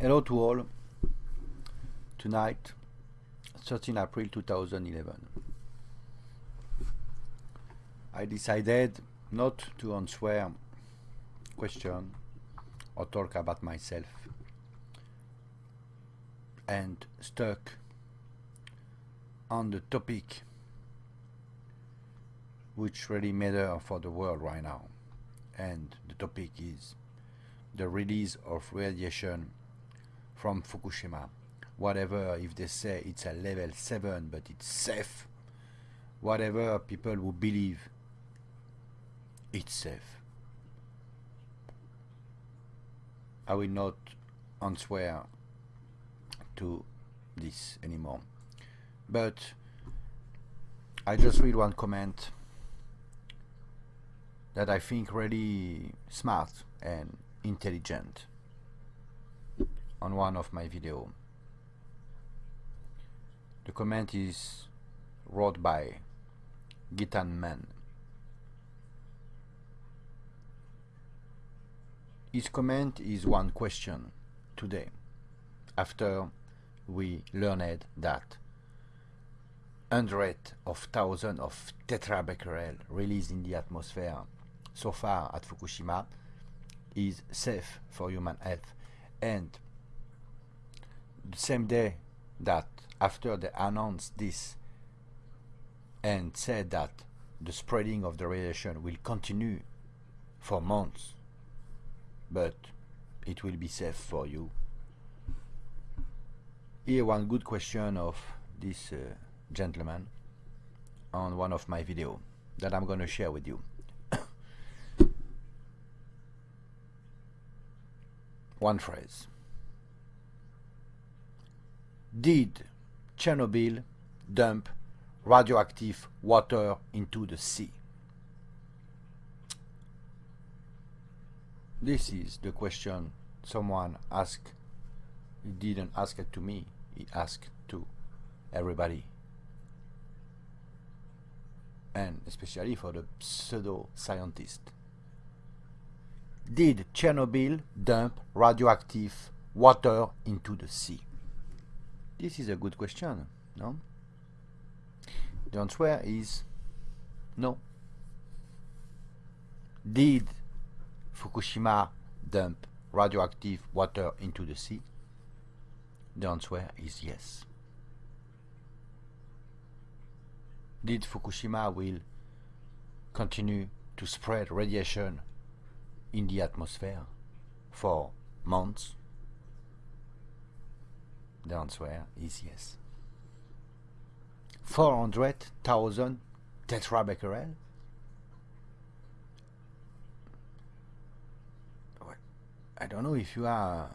Hello to all. Tonight, 13 April 2011. I decided not to answer question or talk about myself and stuck on the topic which really matter for the world right now and the topic is the release of radiation from Fukushima. Whatever, if they say it's a level 7 but it's safe, whatever people will believe it's safe. I will not answer to this anymore. But I just read one comment that I think really smart and intelligent on one of my video. The comment is wrote by Gitan Man. His comment is one question today after we learned that hundreds of thousands of tetrabecquerel released in the atmosphere so far at Fukushima is safe for human health and same day that after they announced this and said that the spreading of the radiation will continue for months but it will be safe for you. Here one good question of this uh, gentleman on one of my video that I'm gonna share with you. One phrase did Chernobyl dump radioactive water into the sea? This is the question someone asked. He didn't ask it to me, he asked to everybody. And especially for the pseudo scientist. Did Chernobyl dump radioactive water into the sea? This is a good question, no? The answer is no. Did Fukushima dump radioactive water into the sea? The answer is yes. Did Fukushima will continue to spread radiation in the atmosphere for months? The answer is yes. 400,000 tetrabecquerel? I don't know if you are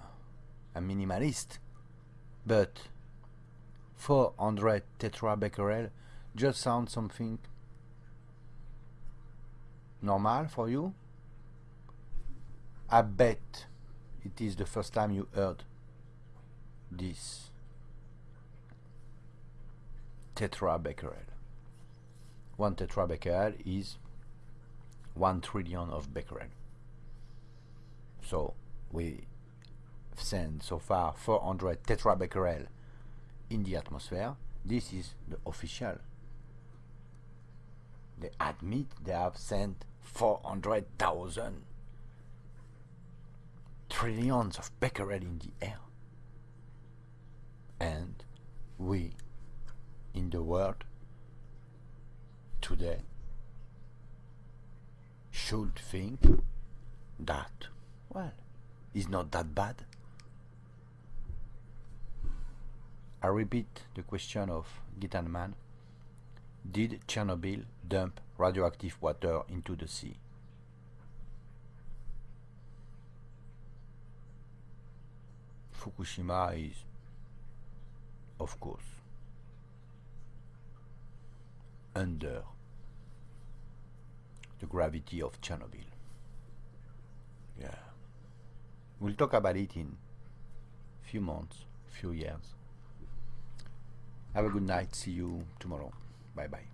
a minimalist, but 400 tetrabecquerel just sounds something normal for you? I bet it is the first time you heard this tetrabecquerel. One tetrabecquerel is one trillion of becquerel. So we send so far 400 tetrabecquerel in the atmosphere. This is the official. They admit they have sent 400,000 trillions of becquerel in the air we in the world today should think that well is not that bad. I repeat the question of Gitan Man did Chernobyl dump radioactive water into the sea? Fukushima is of course, under the gravity of Chernobyl. Yeah. We'll talk about it in few months, few years. Have a good night. See you tomorrow. Bye bye.